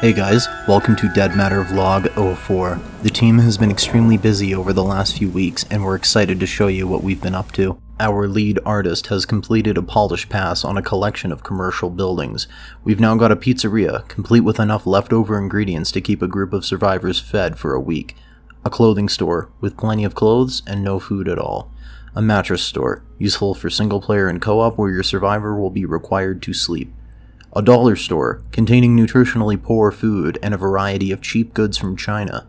Hey guys, welcome to Dead Matter Vlog 04. The team has been extremely busy over the last few weeks and we're excited to show you what we've been up to. Our lead artist has completed a polish pass on a collection of commercial buildings. We've now got a pizzeria, complete with enough leftover ingredients to keep a group of survivors fed for a week. A clothing store, with plenty of clothes and no food at all. A mattress store, useful for single player and co-op where your survivor will be required to sleep a dollar store containing nutritionally poor food and a variety of cheap goods from China,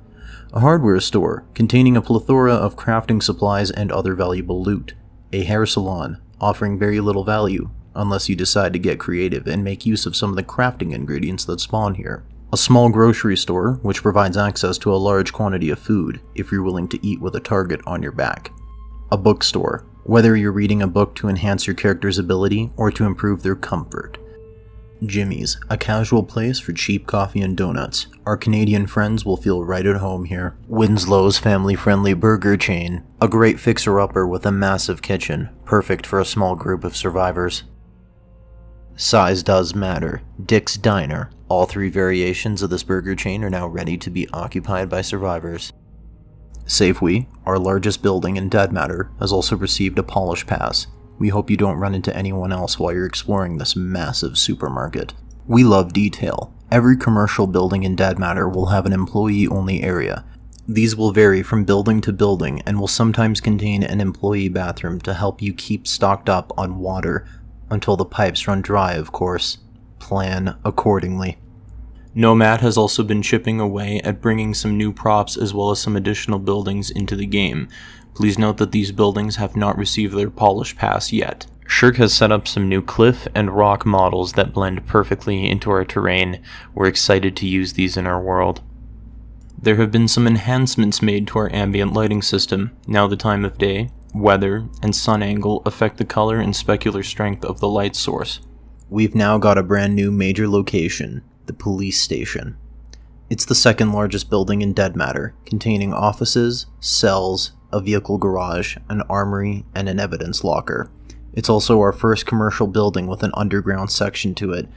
a hardware store containing a plethora of crafting supplies and other valuable loot, a hair salon offering very little value unless you decide to get creative and make use of some of the crafting ingredients that spawn here. A small grocery store, which provides access to a large quantity of food if you're willing to eat with a target on your back. A bookstore, whether you're reading a book to enhance your character's ability or to improve their comfort. Jimmy's, a casual place for cheap coffee and donuts. Our Canadian friends will feel right at home here. Winslow's family friendly burger chain, a great fixer upper with a massive kitchen, perfect for a small group of survivors. Size does matter. Dick's Diner. All three variations of this burger chain are now ready to be occupied by survivors. Safeway, our largest building in Dead Matter, has also received a polish pass, we hope you don't run into anyone else while you're exploring this massive supermarket. We love detail. Every commercial building in Dead Matter will have an employee-only area. These will vary from building to building and will sometimes contain an employee bathroom to help you keep stocked up on water until the pipes run dry, of course. Plan accordingly. Nomad has also been chipping away at bringing some new props as well as some additional buildings into the game. Please note that these buildings have not received their polish pass yet. Shirk has set up some new cliff and rock models that blend perfectly into our terrain. We're excited to use these in our world. There have been some enhancements made to our ambient lighting system. Now the time of day, weather, and sun angle affect the color and specular strength of the light source. We've now got a brand new major location, the police station. It's the second largest building in Dead Matter, containing offices, cells, a vehicle garage, an armory, and an evidence locker. It's also our first commercial building with an underground section to it.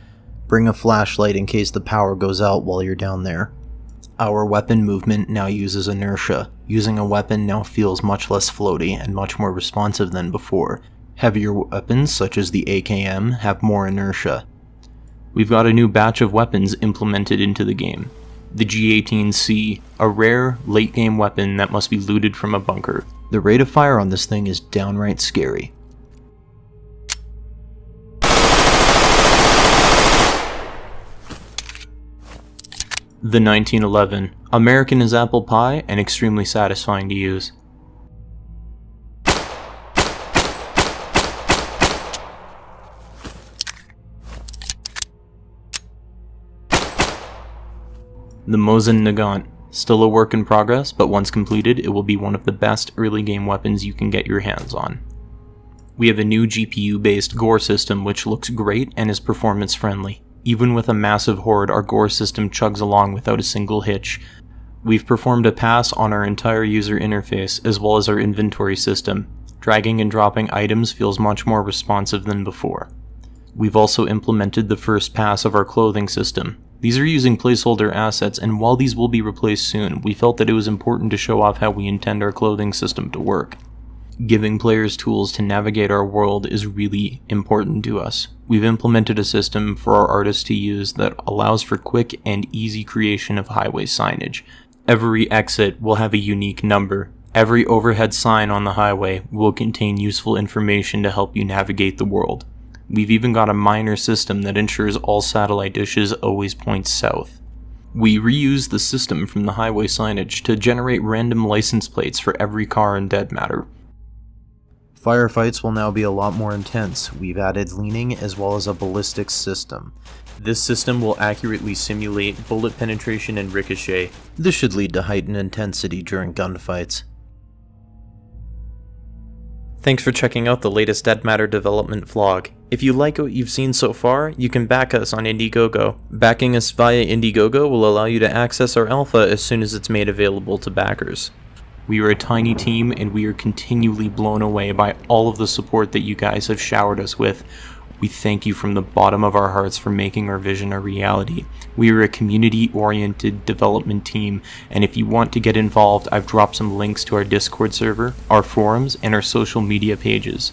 Bring a flashlight in case the power goes out while you're down there. Our weapon movement now uses inertia. Using a weapon now feels much less floaty and much more responsive than before. Heavier weapons, such as the AKM, have more inertia. We've got a new batch of weapons implemented into the game the G18C, a rare late game weapon that must be looted from a bunker. The rate of fire on this thing is downright scary. The 1911, American as apple pie and extremely satisfying to use. The Mosin Nagant. Still a work in progress, but once completed, it will be one of the best early game weapons you can get your hands on. We have a new GPU-based gore system which looks great and is performance friendly. Even with a massive horde, our gore system chugs along without a single hitch. We've performed a pass on our entire user interface as well as our inventory system. Dragging and dropping items feels much more responsive than before. We've also implemented the first pass of our clothing system. These are using placeholder assets, and while these will be replaced soon, we felt that it was important to show off how we intend our clothing system to work. Giving players tools to navigate our world is really important to us. We've implemented a system for our artists to use that allows for quick and easy creation of highway signage. Every exit will have a unique number. Every overhead sign on the highway will contain useful information to help you navigate the world. We've even got a minor system that ensures all satellite dishes always point south. We reuse the system from the highway signage to generate random license plates for every car in Dead Matter. Firefights will now be a lot more intense. We've added leaning as well as a ballistics system. This system will accurately simulate bullet penetration and ricochet. This should lead to heightened intensity during gunfights. Thanks for checking out the latest Dead Matter development vlog. If you like what you've seen so far, you can back us on Indiegogo. Backing us via Indiegogo will allow you to access our alpha as soon as it's made available to backers. We are a tiny team and we are continually blown away by all of the support that you guys have showered us with. We thank you from the bottom of our hearts for making our vision a reality. We are a community oriented development team, and if you want to get involved, I've dropped some links to our Discord server, our forums, and our social media pages.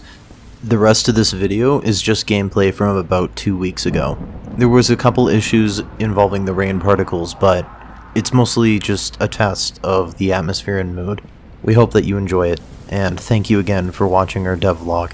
The rest of this video is just gameplay from about two weeks ago. There was a couple issues involving the rain particles, but it's mostly just a test of the atmosphere and mood. We hope that you enjoy it, and thank you again for watching our devlog.